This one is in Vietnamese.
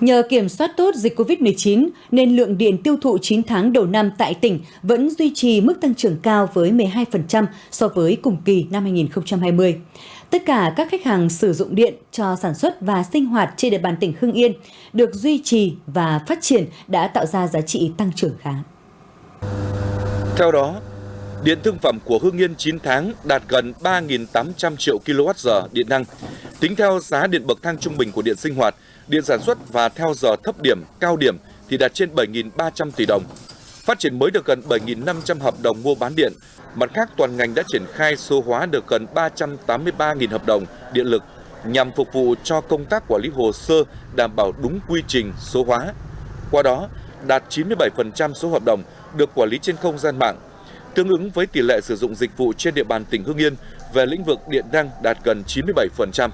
Nhờ kiểm soát tốt dịch COVID-19 nên lượng điện tiêu thụ 9 tháng đầu năm tại tỉnh vẫn duy trì mức tăng trưởng cao với 12% so với cùng kỳ năm 2020. Tất cả các khách hàng sử dụng điện cho sản xuất và sinh hoạt trên địa bàn tỉnh Hưng Yên được duy trì và phát triển đã tạo ra giá trị tăng trưởng khá. Theo đó, điện thương phẩm của Hưng Yên 9 tháng đạt gần 3.800 triệu kWh điện năng. Tính theo giá điện bậc thang trung bình của điện sinh hoạt, điện sản xuất và theo giờ thấp điểm, cao điểm thì đạt trên 7.300 tỷ đồng. Phát triển mới được gần 7.500 hợp đồng mua bán điện. Mặt khác, toàn ngành đã triển khai số hóa được gần 383.000 hợp đồng điện lực nhằm phục vụ cho công tác quản lý hồ sơ đảm bảo đúng quy trình số hóa. Qua đó, đạt 97% số hợp đồng được quản lý trên không gian mạng, tương ứng với tỷ lệ sử dụng dịch vụ trên địa bàn tỉnh Hưng Yên về lĩnh vực điện năng đạt gần 97%.